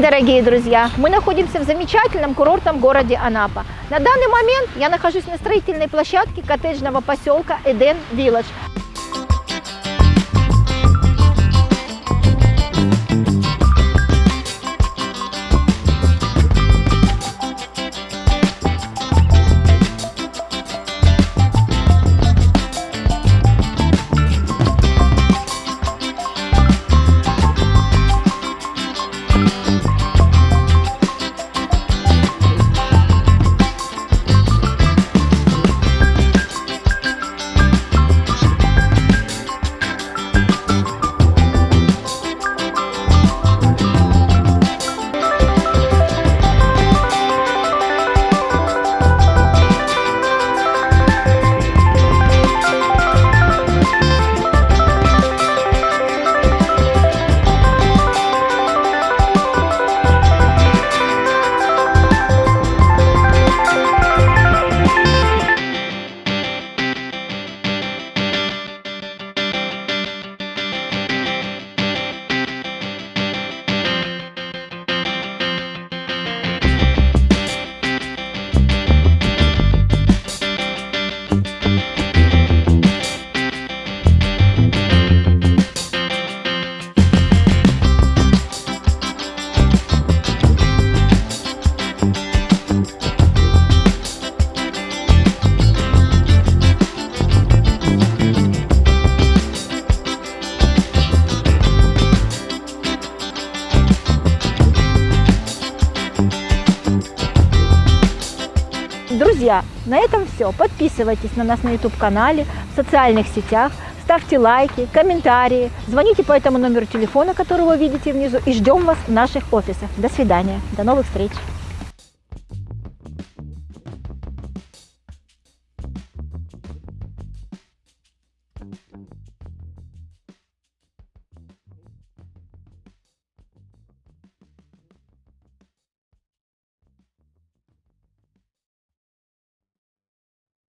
дорогие друзья! Мы находимся в замечательном курортном городе Анапа. На данный момент я нахожусь на строительной площадке коттеджного поселка Эден Вилледж. Друзья, на этом все. Подписывайтесь на нас на YouTube-канале, в социальных сетях, ставьте лайки, комментарии, звоните по этому номеру телефона, который вы видите внизу, и ждем вас в наших офисах. До свидания, до новых встреч!